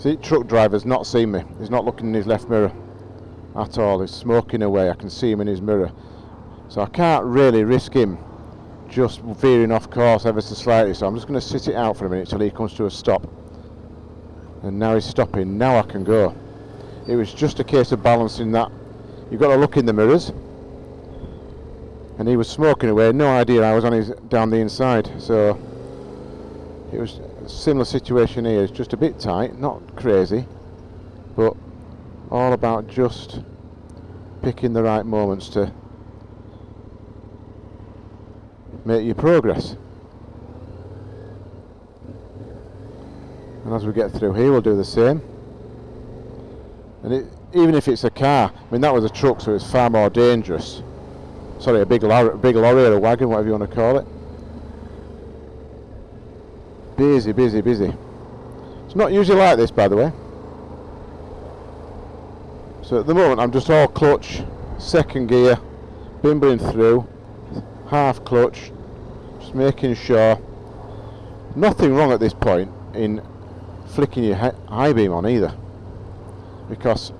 See, truck driver's not seen me. He's not looking in his left mirror at all. He's smoking away. I can see him in his mirror. So I can't really risk him just veering off course ever so slightly. So I'm just going to sit it out for a minute till he comes to a stop. And now he's stopping. Now I can go. It was just a case of balancing that. You've got to look in the mirrors. And he was smoking away. No idea I was on his down the inside. So it was similar situation here. It's just a bit tight, not crazy, but all about just picking the right moments to make your progress. And as we get through here, we'll do the same. And it, even if it's a car, I mean that was a truck, so it's far more dangerous. Sorry, a big big lorry or a wagon, whatever you want to call it. Busy, busy, busy. It's not usually like this, by the way. So at the moment, I'm just all clutch, second gear, bimbling through, half clutch, just making sure. Nothing wrong at this point in flicking your high beam on either, because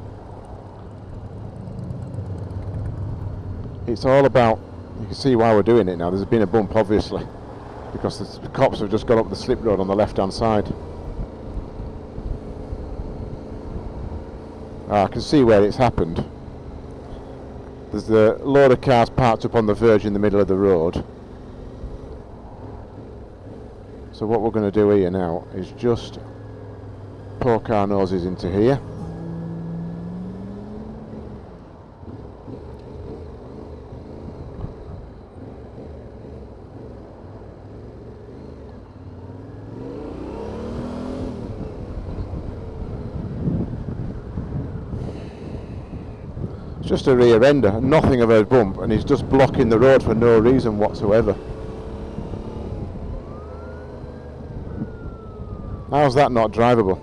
it's all about. You can see why we're doing it now. There's been a bump, obviously because the cops have just got up the slip road on the left hand side. Ah, I can see where it's happened. There's a load of cars parked up on the verge in the middle of the road. So what we're going to do here now is just poke our noses into here. Just a rear ender, nothing of a bump, and he's just blocking the road for no reason whatsoever. How's that not drivable?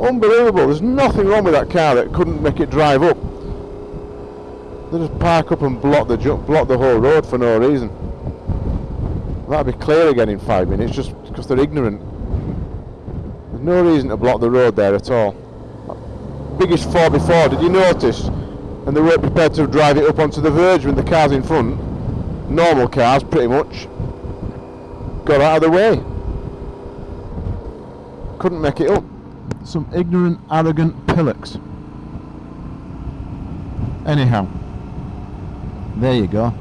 Unbelievable, there's nothing wrong with that car that couldn't make it drive up. They just park up and block the block the whole road for no reason. That'll be clear again in five minutes just because they're ignorant. There's no reason to block the road there at all. Biggest 4 before, did you notice? And they weren't prepared to drive it up onto the verge with the cars in front. Normal cars, pretty much. Got out of the way. Couldn't make it up. Some ignorant, arrogant pillocks. Anyhow, there you go.